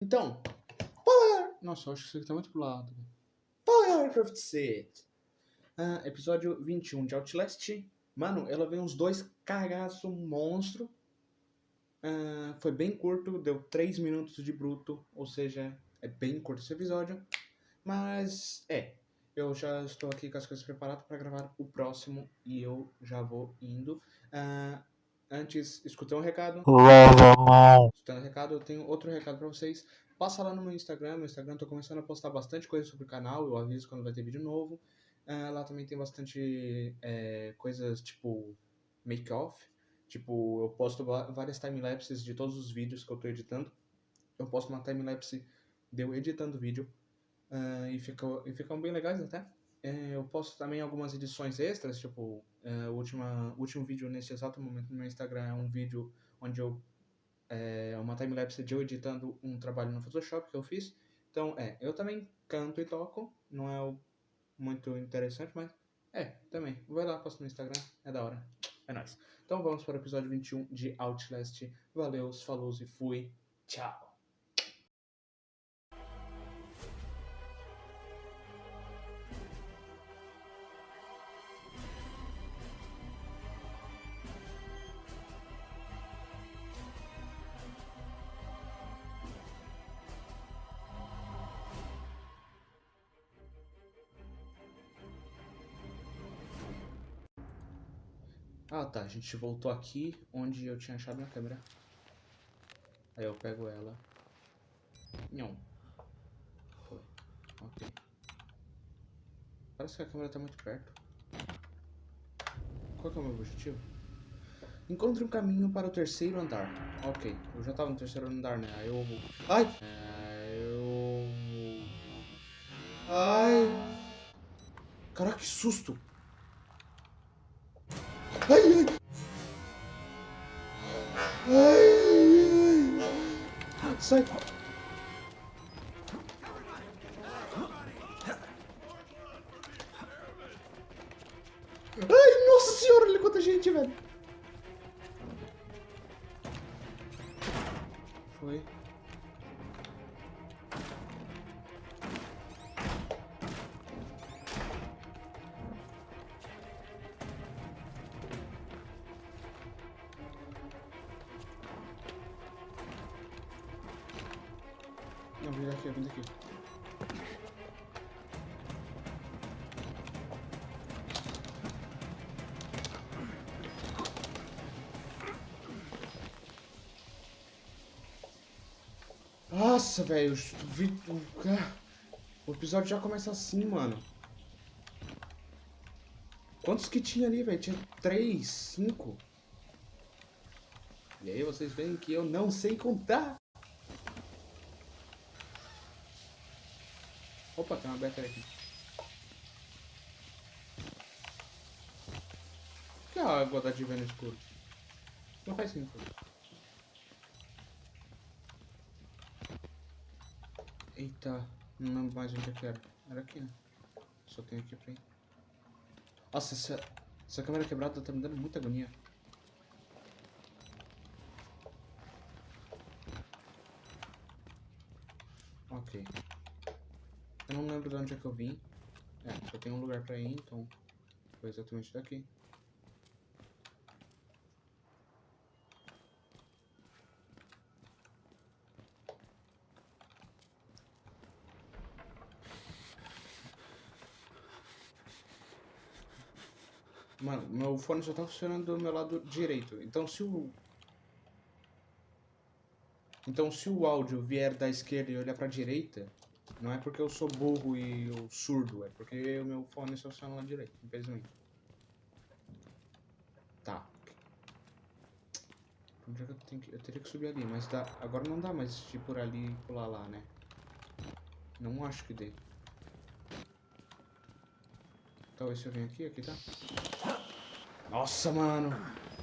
Então, fala... Nossa, eu acho que isso aqui tá muito pro lado. Fala, galera, Craft Set. Ah, episódio 21 de Outlast. Mano, ela veio uns dois cagaço monstro. Ah, foi bem curto, deu 3 minutos de bruto, ou seja, é bem curto esse episódio. Mas, é, eu já estou aqui com as coisas preparadas para gravar o próximo e eu já vou indo. Ah, Antes, escutei um recado. Lava a mão. Escutando um recado, eu tenho outro recado pra vocês. Passa lá no meu Instagram. Meu Instagram, tô começando a postar bastante coisa sobre o canal. Eu aviso quando vai ter vídeo novo. Uh, lá também tem bastante é, coisas tipo make-off. Tipo, eu posto várias timelapses de todos os vídeos que eu tô editando. Eu posto uma timelapse de eu editando vídeo. Uh, e, ficam, e ficam bem legais até. É, eu posto também algumas edições extras, tipo, é, o última, último vídeo nesse exato momento no meu Instagram é um vídeo onde eu. É uma timelapse de eu editando um trabalho no Photoshop que eu fiz. Então, é, eu também canto e toco, não é muito interessante, mas é, também. Vai lá, posto no Instagram, é da hora. É nóis. Então vamos para o episódio 21 de Outlast. Valeu, falou e fui. Tchau. Ah tá, a gente voltou aqui onde eu tinha achado minha câmera. Aí eu pego ela. Não. Foi. Ok. Parece que a câmera tá muito perto. Qual que é o meu objetivo? Encontre um caminho para o terceiro andar. Ok, eu já tava no terceiro andar, né? Aí eu. Ai! É, eu... Ai! Caraca, que susto! Ai, ai. Ai, ai. Sai. Ai, nossa senhora, olha quanta gente, velho. Foi. Não, vem daqui, vem daqui. Nossa, velho, o episódio já começa assim, mano. Quantos que tinha ali, velho? Tinha três, cinco. E aí vocês veem que eu não sei contar. Opa, tem uma bateria aqui. Por que a água dá de ver no escuro? Não faz sentido. Eita, não lembro mais onde é que era. Era aqui, né? Só tem aqui pra ir. Nossa, essa, essa câmera quebrada tá me dando muita agonia. Ok. Eu não lembro de onde é que eu vim. É, só tem um lugar pra ir, então foi exatamente daqui. Mano, meu fone só tá funcionando do meu lado direito. Então se o... Então se o áudio vier da esquerda e olhar pra direita, não é porque eu sou burro e eu surdo, é porque o meu fone só funciona direito, infelizmente. Tá. Onde é que eu, tenho que... eu teria que subir ali, mas dá... agora não dá mais ir por ali e pular lá, né? Não acho que dê. Talvez se eu venho aqui, aqui tá. Nossa, mano!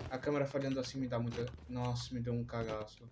A câmera falhando assim me dá muita... Nossa, me deu um cagaço.